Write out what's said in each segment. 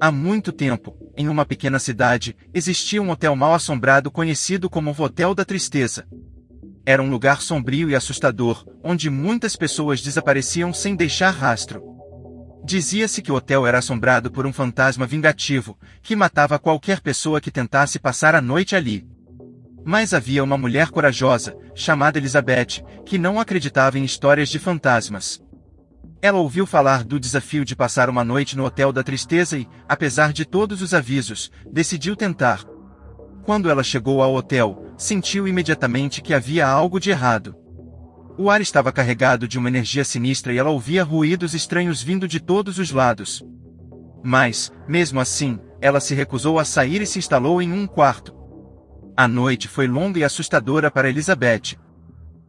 Há muito tempo, em uma pequena cidade, existia um hotel mal assombrado conhecido como o Hotel da Tristeza. Era um lugar sombrio e assustador, onde muitas pessoas desapareciam sem deixar rastro. Dizia-se que o hotel era assombrado por um fantasma vingativo, que matava qualquer pessoa que tentasse passar a noite ali. Mas havia uma mulher corajosa, chamada Elizabeth, que não acreditava em histórias de fantasmas. Ela ouviu falar do desafio de passar uma noite no Hotel da Tristeza e, apesar de todos os avisos, decidiu tentar. Quando ela chegou ao hotel, sentiu imediatamente que havia algo de errado. O ar estava carregado de uma energia sinistra e ela ouvia ruídos estranhos vindo de todos os lados. Mas, mesmo assim, ela se recusou a sair e se instalou em um quarto. A noite foi longa e assustadora para Elizabeth.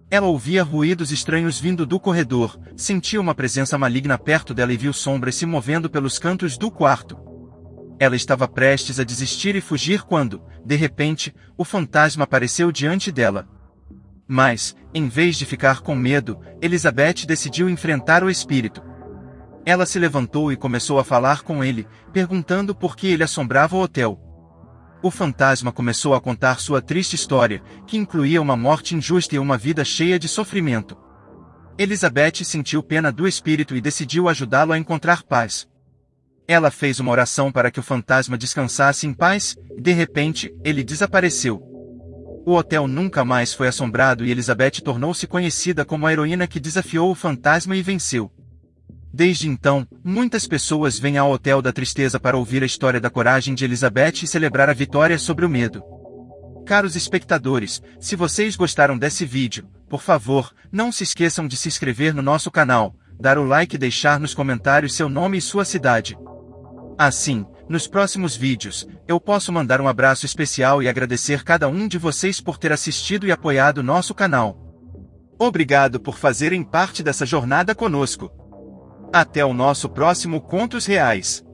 Ela ouvia ruídos estranhos vindo do corredor, sentia uma presença maligna perto dela e viu sombras se movendo pelos cantos do quarto. Ela estava prestes a desistir e fugir quando, de repente, o fantasma apareceu diante dela. Mas, em vez de ficar com medo, Elizabeth decidiu enfrentar o espírito. Ela se levantou e começou a falar com ele, perguntando por que ele assombrava o hotel. O fantasma começou a contar sua triste história, que incluía uma morte injusta e uma vida cheia de sofrimento. Elizabeth sentiu pena do espírito e decidiu ajudá-lo a encontrar paz. Ela fez uma oração para que o fantasma descansasse em paz, e de repente, ele desapareceu. O hotel nunca mais foi assombrado e Elizabeth tornou-se conhecida como a heroína que desafiou o fantasma e venceu. Desde então, muitas pessoas vêm ao Hotel da Tristeza para ouvir a história da coragem de Elizabeth e celebrar a vitória sobre o medo. Caros espectadores, se vocês gostaram desse vídeo, por favor, não se esqueçam de se inscrever no nosso canal, dar o like e deixar nos comentários seu nome e sua cidade. Assim, nos próximos vídeos, eu posso mandar um abraço especial e agradecer cada um de vocês por ter assistido e apoiado nosso canal. Obrigado por fazerem parte dessa jornada conosco. Até o nosso próximo Contos Reais.